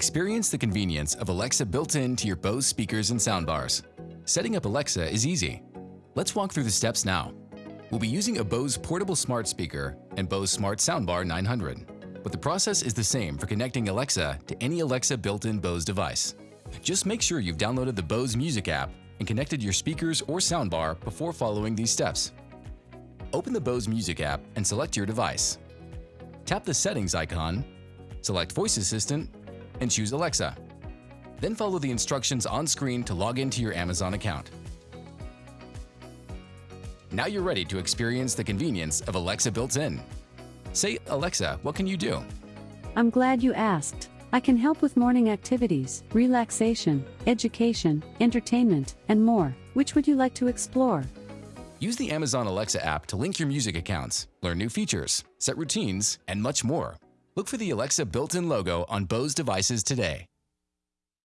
Experience the convenience of Alexa built into your Bose speakers and soundbars. Setting up Alexa is easy. Let's walk through the steps now. We'll be using a Bose portable smart speaker and Bose Smart Soundbar 900. But the process is the same for connecting Alexa to any Alexa built-in Bose device. Just make sure you've downloaded the Bose Music app and connected your speakers or soundbar before following these steps. Open the Bose Music app and select your device. Tap the Settings icon, select Voice Assistant, and choose Alexa. Then follow the instructions on screen to log into your Amazon account. Now you're ready to experience the convenience of Alexa built-in. Say, Alexa, what can you do? I'm glad you asked. I can help with morning activities, relaxation, education, entertainment, and more. Which would you like to explore? Use the Amazon Alexa app to link your music accounts, learn new features, set routines, and much more. Look for the Alexa built-in logo on Bose devices today.